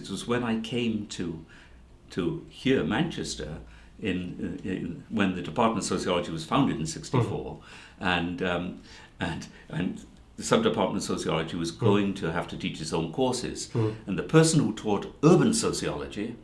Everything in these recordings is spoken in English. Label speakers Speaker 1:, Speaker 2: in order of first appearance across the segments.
Speaker 1: it was when I came to to here Manchester in, in when the Department of Sociology was founded in '64, and um, and and the sub-department of sociology was going to have to teach its own courses, and the person who taught urban sociology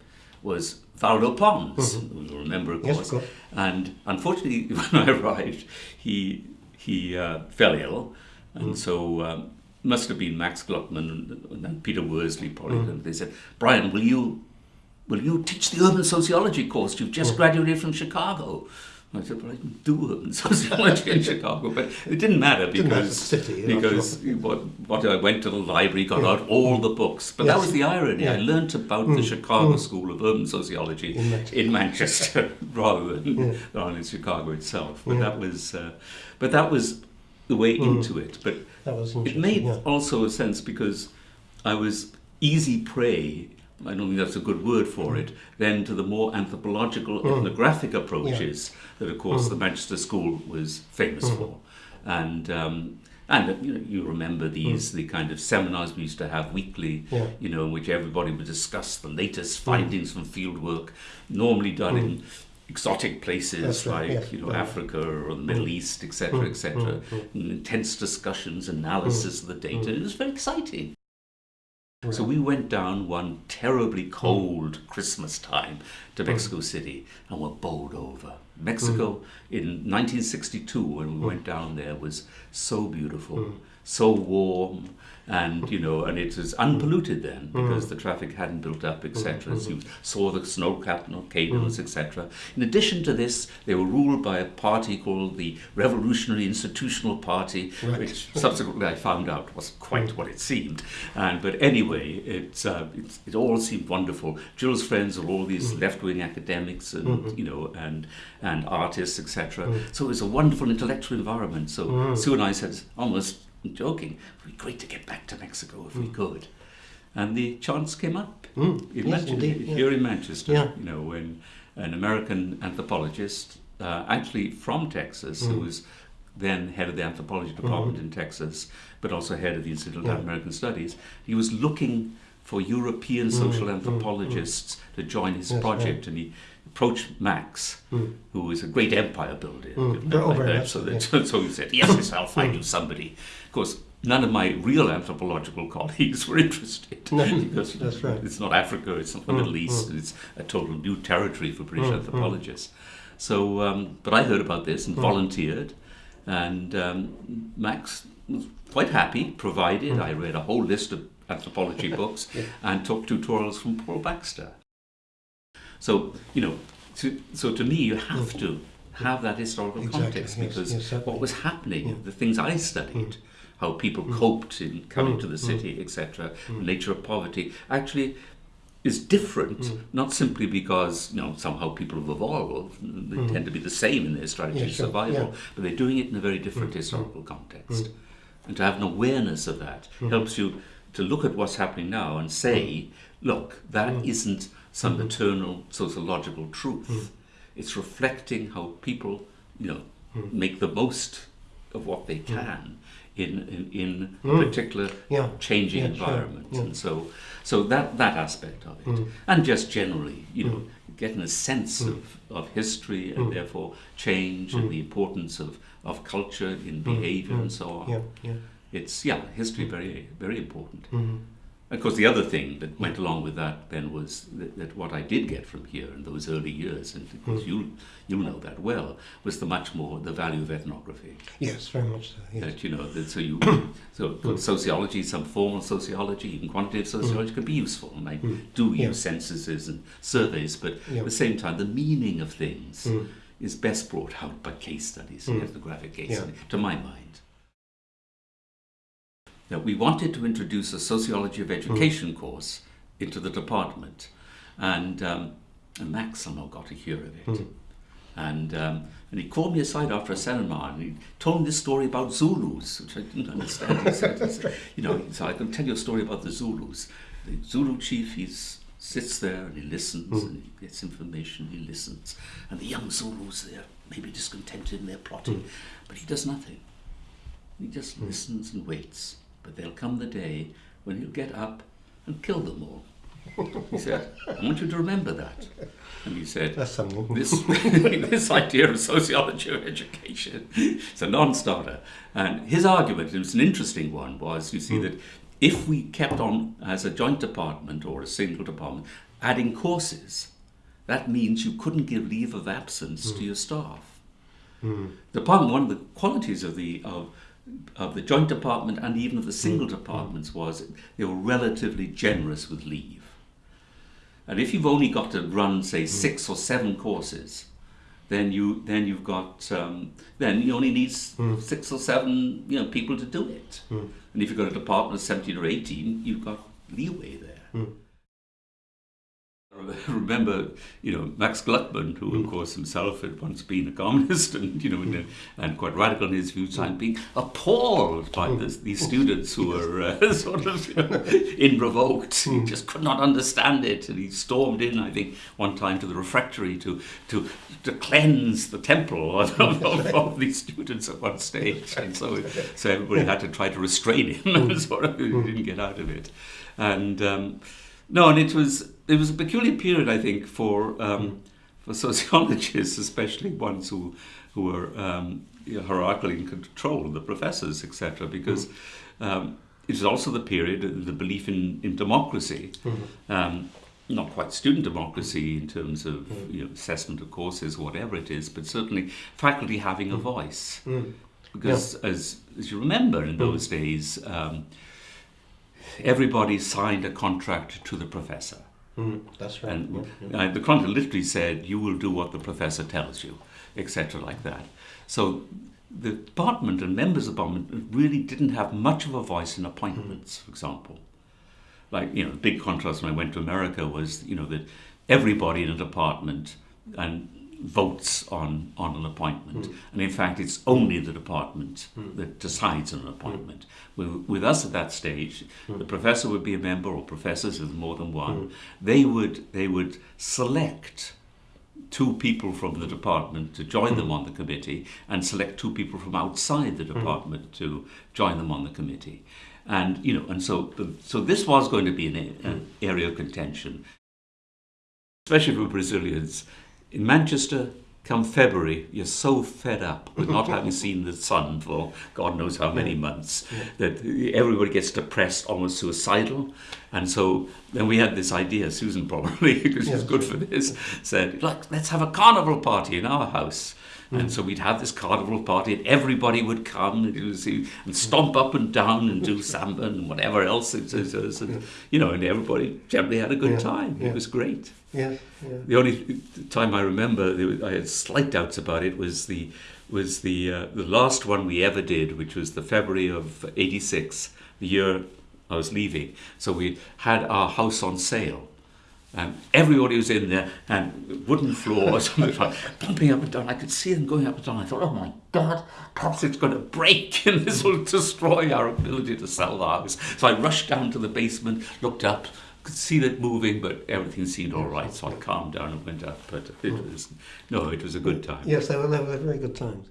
Speaker 1: was Valdo Pons, who you remember, of course.
Speaker 2: Yes, of course.
Speaker 1: And unfortunately, when I arrived, he he uh, fell ill, and so um, must have been Max Gluckman and, and Peter Worsley probably. Mm. And they said, Brian, will you will you teach the urban sociology course? You've just mm. graduated from Chicago. I said, well, I didn't do urban sociology in Chicago, but it didn't matter
Speaker 2: Didn't
Speaker 1: because
Speaker 2: city,
Speaker 1: because what, what I went to the library, got mm. out all the books. But that was the irony. I
Speaker 2: Yeah.
Speaker 1: learnt about the Chicago School of Urban Sociology
Speaker 2: In Manchester.
Speaker 1: in Manchester rather than,
Speaker 2: Yeah.
Speaker 1: than in Chicago itself. But
Speaker 2: Yeah.
Speaker 1: that was uh, but that was the way into it. But
Speaker 2: That was
Speaker 1: it made
Speaker 2: yeah.
Speaker 1: also a sense because I was easy prey. I don't think that's a good word for
Speaker 2: Mm.
Speaker 1: it. Then to the more anthropological, ethnographic approaches that, of course,
Speaker 2: Mm.
Speaker 1: the Manchester School was famous for, and um, and you know you remember these the kind of seminars we used to have weekly,
Speaker 2: Mm. Yeah.
Speaker 1: you know, in which everybody would discuss the latest findings from fieldwork, normally done in exotic places
Speaker 2: Mm. Right,
Speaker 1: like
Speaker 2: yes,
Speaker 1: you know. Africa or the Middle mm. East, etc.,
Speaker 2: Mm,
Speaker 1: etc.
Speaker 2: Mm, mm,
Speaker 1: and Intense discussions, analysis of the mm, data. It was very exciting. So we went down one terribly cold Christmas time to Mexico City and were bowled over. Mexico in 1962, when we went down there, was so beautiful, so warm, and you know, and it was unpolluted then mm. because the traffic hadn't built up, etc. Mm-hmm. So you saw the snow-capped volcanoes, mm. etc. In addition to this, they were ruled by a party called the Revolutionary Institutional Party,
Speaker 2: Right.
Speaker 1: which subsequently I found out wasn't quite mm. what it seemed. And but anyway, it, uh, it it all seemed wonderful. Jill's friends are all these left-wing academics and mm-hmm. you know and and artists, etc. So it was a wonderful intellectual environment. So Sue and I said, almost joking, it'd be great to get back to Mexico if we could. And the chance came up
Speaker 2: Mm,
Speaker 1: in
Speaker 2: yes,
Speaker 1: Manchester,
Speaker 2: indeed, yeah.
Speaker 1: here in Manchester.
Speaker 2: Yeah.
Speaker 1: You know, when an American anthropologist, uh, actually from Texas, who
Speaker 2: Mm.
Speaker 1: was then head of the anthropology department in Texas, but also head of the Institute of.
Speaker 2: Yeah.
Speaker 1: Latin American Studies, he was looking for European social
Speaker 2: mm,
Speaker 1: anthropologists to join his project, and he approached Max,
Speaker 2: Mm.
Speaker 1: who was a great empire builder.
Speaker 2: Mm. Oh,
Speaker 1: like that. so,
Speaker 2: so,
Speaker 1: that, so he said, "Yes, yes, I'll find you somebody." Of course, none of my real anthropological colleagues were interested
Speaker 2: No,
Speaker 1: because
Speaker 2: that's right.
Speaker 1: it's not Africa, it's not the
Speaker 2: Mm,
Speaker 1: Middle East, it's a total new territory for British anthropologists. So, um, but I heard about this and volunteered, and um, Max was quite happy, provided I read a whole list of anthropology books and took tutorials from Paul Baxter. So, you know, to, so to me, you have mm. to have that historical
Speaker 2: Exactly,
Speaker 1: context because
Speaker 2: yes, certainly.
Speaker 1: what was happening.
Speaker 2: Mm.
Speaker 1: the things I studied, mm. how people mm. coped in coming to the city, etc., the nature of poverty, actually is different,
Speaker 2: Mm.
Speaker 1: not simply because you know somehow people have evolved; they tend to be the same in their strategy
Speaker 2: Mm. Yeah,
Speaker 1: of survival,
Speaker 2: yeah. Mm.
Speaker 1: but they're doing it in a very different historical context. And to have an awareness of that helps you to look at what's happening now and say, look, that not some eternal sociological truth. Hmm. It's reflecting how people, you know, hmm. make the most of what they hmm. can in in, in a particular
Speaker 2: Yeah.
Speaker 1: changing
Speaker 2: Yeah, sure.
Speaker 1: environment.
Speaker 2: Yeah.
Speaker 1: And so so that that aspect of it. And just generally, you know, getting a sense of, of history and therefore change and the importance of, of culture in behavior and so on
Speaker 2: Yeah, yeah.
Speaker 1: it's yeah history very very important
Speaker 2: Mhm.
Speaker 1: Of course the other thing that mm. went along with that then was that, that what i did get from here in those early years and of course mm. you you know that well was the much more the value of ethnography
Speaker 2: Yes, very much so. Yes.
Speaker 1: that you know that so you so mm. sociology some formal sociology even quantitative sociology could be useful and i do
Speaker 2: Yeah.
Speaker 1: use censuses and surveys but
Speaker 2: Yeah.
Speaker 1: at the same time the meaning of things
Speaker 2: Mm.
Speaker 1: is best brought out by case studies
Speaker 2: Mm.
Speaker 1: ethnographic case
Speaker 2: Yeah.
Speaker 1: studies, to my mind. Now, we wanted to introduce a sociology of education
Speaker 2: Mm.
Speaker 1: course into the department, and, um, and Max somehow got to hear of it.
Speaker 2: Mm.
Speaker 1: And, um, and he called me aside after a seminar and he told me this story about Zulus, which I didn't understand. He said, he said, you know, so I can tell you a story about the Zulus. The Zulu chief, he sits there and he listens and he gets information, he listens. And the young Zulus, they're maybe discontented and they're plotting, but he does nothing. He just listens and waits. But there'll come the day when he'll get up and kill them all. He said, I want you to remember that. And he said,
Speaker 2: That's something.
Speaker 1: this, this idea of sociology of education is a non-starter. And his argument, it was an interesting one, was you see hmm. that if we kept on as a joint department or a single department adding courses, that means you couldn't give leave of absence to hmm. your staff. Hmm. The department, one of the qualities of the of of the joint department and even of the single departments was they were relatively generous with leave. And if you've only got to run, say, hmm. six or seven courses, then you then you've got um, then you only need s- hmm. six or seven you know people to do it. Hmm. And if you've got a department of seventeen or eighteen, you've got leeway there. I remember, you know, Max Gluckman, who of mm. course himself had once been a communist and, you know, and, mm. uh, and quite radical in his views, and being appalled by mm. this, these students who were uh, sort of you know, in revoked. He just could not understand it. And he stormed in, I think, one time to the refectory to, to, to cleanse the temple of, of, of these students at one stage. And so, so everybody had to try to restrain him and sort of he didn't get out of it. And, um, no, and it was it was a peculiar period, I think, for um, for sociologists, especially ones who who were um, you know, hierarchically in control, the professors, etc. Because um, it was also the period of the belief in in democracy. Um, not quite student democracy in terms of you know, assessment of courses, whatever it is, but certainly faculty having a voice. Because as, as you remember in those days, um, everybody signed a contract to the professor.
Speaker 2: Mm, that's right.
Speaker 1: And
Speaker 2: yeah,
Speaker 1: uh, the contract literally said, you will do what the professor tells you, etc., like that. So the department and members of the department really didn't have much of a voice in appointments, for example. Like, you know, the big contrast when I went to America was, you know, that everybody in a department and votes on, on an appointment. Hmm. And in fact, it's only the department hmm. that decides on an appointment. Hmm. With, with us at that stage, the professor would be a member, or professors, if there's more than one. They would they would select two people from the department to join them on the committee, and select two people from outside the department to join them on the committee. And you know, and so the, so this was going to be an, a- an area of contention especially for Brazilians. In Manchester, come February, you're so fed up with not having seen the sun for God knows how many months that everybody gets depressed, almost suicidal. And so then we had this idea, Susan probably, because she's good for this, said, like, let's have a carnival party in our house. And so we'd have this carnival party, and everybody would come and, was, and stomp up and down and do samba and whatever else it is. And, you know, and everybody generally had a good
Speaker 2: Yeah,
Speaker 1: time.
Speaker 2: yeah.
Speaker 1: It was great.
Speaker 2: yeah, yeah.
Speaker 1: The only time I remember I had slight doubts about it was the was the uh, the last one we ever did, which was the February of '86, the year I was leaving. So we had our house on sale. And everybody was in there, and wooden floors, bumping up and down. I could see them going up and down. I thought, oh my God, perhaps it's going to break, and this will destroy our ability to sell the house. So I rushed down to the basement, looked up, could see it moving, but everything seemed all right. So I calmed down and went up. But it was no, it was a good time.
Speaker 2: Yes, they were, they were very good times.